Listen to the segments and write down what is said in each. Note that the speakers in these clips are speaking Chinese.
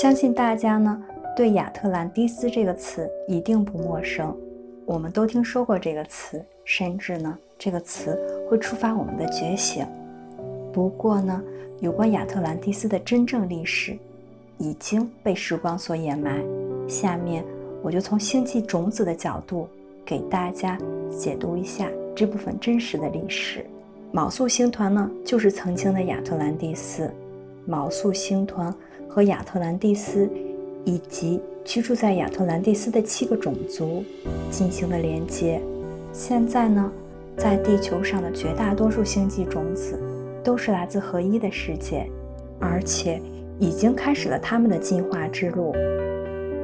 相信大家呢对亚特兰蒂斯这个词一定不陌生，我们都听说过这个词，甚至呢这个词会触发我们的觉醒。不过呢，有关亚特兰蒂斯的真正历史已经被时光所掩埋。下面我就从星际种子的角度给大家解读一下这部分真实的历史。昴宿星团呢，就是曾经的亚特兰蒂斯。昴宿星团和亚特兰蒂斯以及居住在亚特兰蒂斯的七个种族进行了连接。现在呢，在地球上的绝大多数星际种子都是来自合一的世界，而且已经开始了他们的进化之路。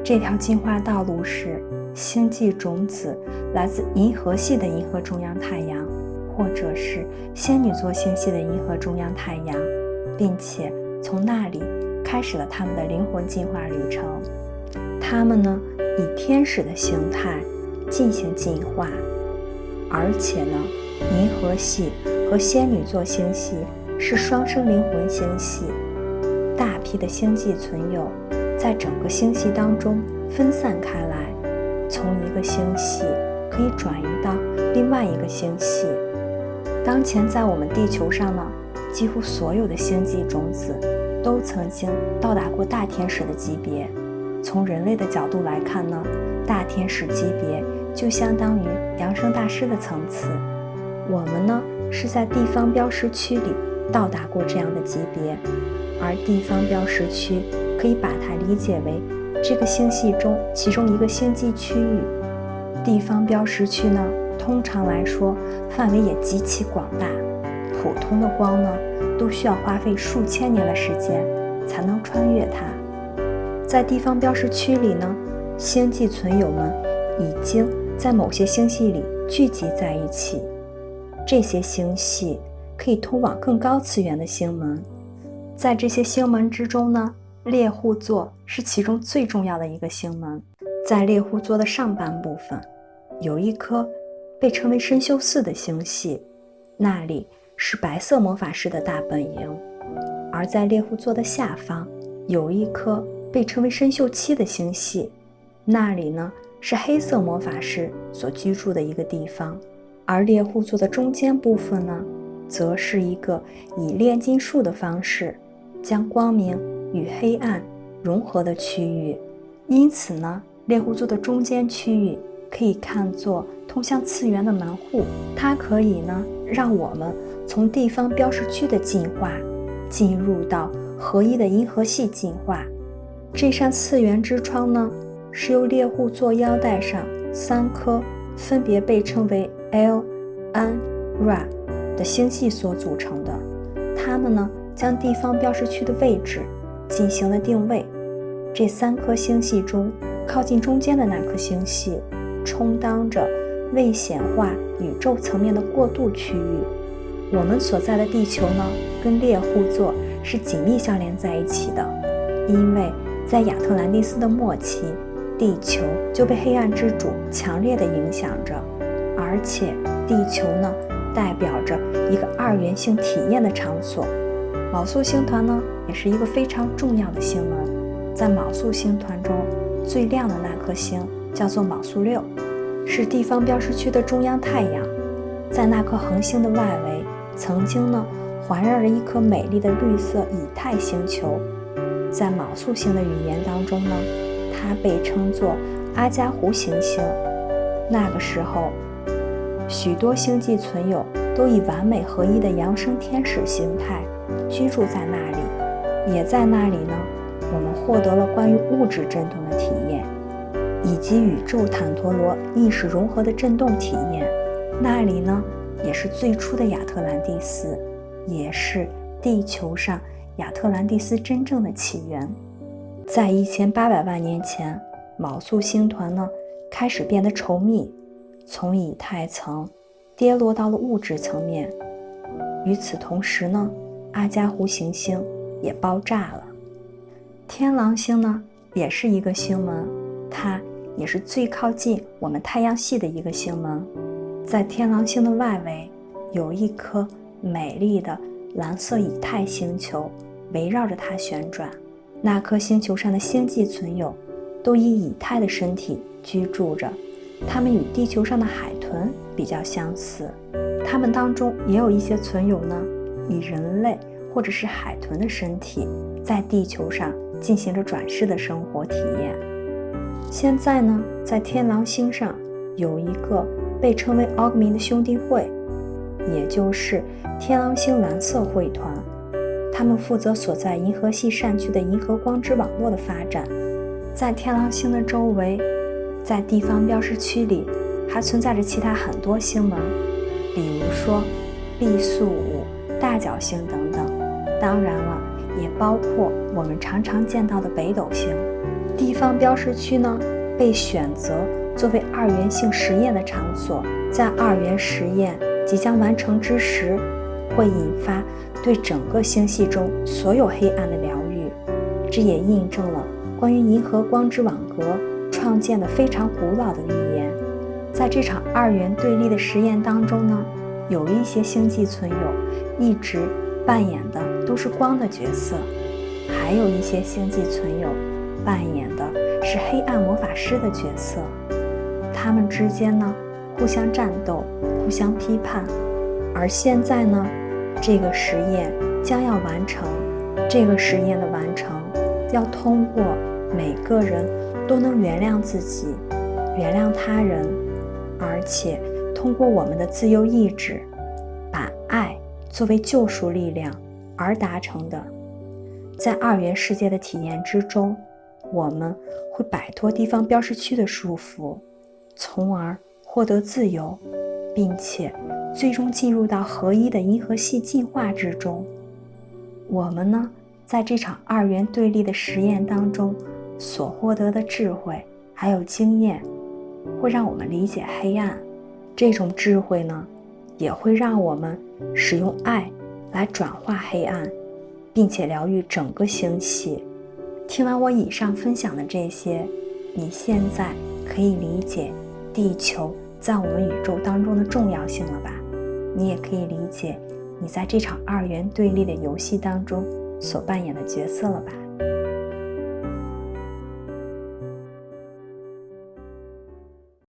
这条进化道路是星际种子来自银河系的银河中央太阳。或者是仙女座星系的银河中央太阳，并且从那里开始了他们的灵魂进化旅程。他们呢，以天使的形态进行进化，而且呢，银河系和仙女座星系是双生灵魂星系。大批的星际存有在整个星系当中分散开来，从一个星系可以转移到另外一个星系。当前在我们地球上呢，几乎所有的星际种子都曾经到达过大天使的级别。从人类的角度来看呢，大天使级别就相当于扬升大师的层次。我们呢是在地方标识区里到达过这样的级别，而地方标识区可以把它理解为这个星系中其中一个星际区域。地方标识区呢？通常来说，范围也极其广大。普通的光呢，都需要花费数千年的时间才能穿越它。在地方标识区里呢，星际存有们已经在某些星系里聚集在一起。这些星系可以通往更高次元的星门。在这些星门之中呢，猎户座是其中最重要的一个星门。在猎户座的上半部分，有一颗。被称为深修四的星系，那里是白色魔法师的大本营；而在猎户座的下方，有一颗被称为深修七的星系，那里呢是黑色魔法师所居住的一个地方；而猎户座的中间部分呢，则是一个以炼金术的方式将光明与黑暗融合的区域。因此呢，猎户座的中间区域可以看作。通向次元的门户，它可以呢让我们从地方标识区的进化，进入到合一的银河系进化。这扇次元之窗呢，是由猎户座腰带上三颗分别被称为 L、N、Ra 的星系所组成的。它们呢将地方标识区的位置进行了定位。这三颗星系中，靠近中间的那颗星系，充当着。未显化宇宙层面的过渡区域，我们所在的地球呢，跟猎户座是紧密相连在一起的。因为在亚特兰蒂斯的末期，地球就被黑暗之主强烈的影响着，而且地球呢，代表着一个二元性体验的场所。昴宿星团呢，也是一个非常重要的星门，在昴宿星团中最亮的那颗星叫做昴宿六。是地方标识区的中央太阳，在那颗恒星的外围，曾经呢环绕着一颗美丽的绿色以太星球。在昴宿星的语言当中呢，它被称作阿加湖行星。那个时候，许多星际存有都以完美合一的扬升天使形态居住在那里，也在那里呢，我们获得了关于物质振动的体验。以及宇宙坦陀罗意识融合的震动体验，那里呢也是最初的亚特兰蒂斯，也是地球上亚特兰蒂斯真正的起源。在一千八百万年前，昴宿星团呢开始变得稠密，从以太层跌落到了物质层面。与此同时呢，阿加湖行星也爆炸了。天狼星呢也是一个星门，它。也是最靠近我们太阳系的一个星门，在天狼星的外围有一颗美丽的蓝色以太星球围绕着它旋转。那颗星球上的星际存有都以以太的身体居住着，它们与地球上的海豚比较相似。它们当中也有一些存有呢，以人类或者是海豚的身体在地球上进行着转世的生活体验。现在呢，在天狼星上有一个被称为奥格明的兄弟会，也就是天狼星蓝色会团。他们负责所在银河系扇区的银河光之网络的发展，在天狼星的周围，在地方标识区里还存在着其他很多星门，比如说 B 宿五、大角星等等。当然了，也包括我们常常见到的北斗星。地方标识区呢，被选择作为二元性实验的场所，在二元实验即将完成之时，会引发。对整个星系中所有黑暗的疗愈，这也印证了关于银河光之网格创建的非常古老的预言。在这场二元对立的实验当中呢，有一些星际存有一直扮演的都是光的角色，还有一些星际存有扮演的是黑暗魔法师的角色。他们之间呢互相战斗，互相批判。而现在呢？这个实验将要完成，这个实验的完成要通过每个人都能原谅自己、原谅他人，而且通过我们的自由意志，把爱作为救赎力量而达成的。在二元世界的体验之中，我们会摆脱地方标识区的束缚，从而获得自由，并且。最终进入到合一的银河系进化之中。我们呢，在这场二元对立的实验当中所获得的智慧还有经验，会让我们理解黑暗。这种智慧呢，也会让我们使用爱来转化黑暗，并且疗愈整个星系。听完我以上分享的这些，你现在可以理解地球在我们宇宙当中的重要性了吧？你也可以理解你在这场二元对立的游戏当中所扮演的角色了吧？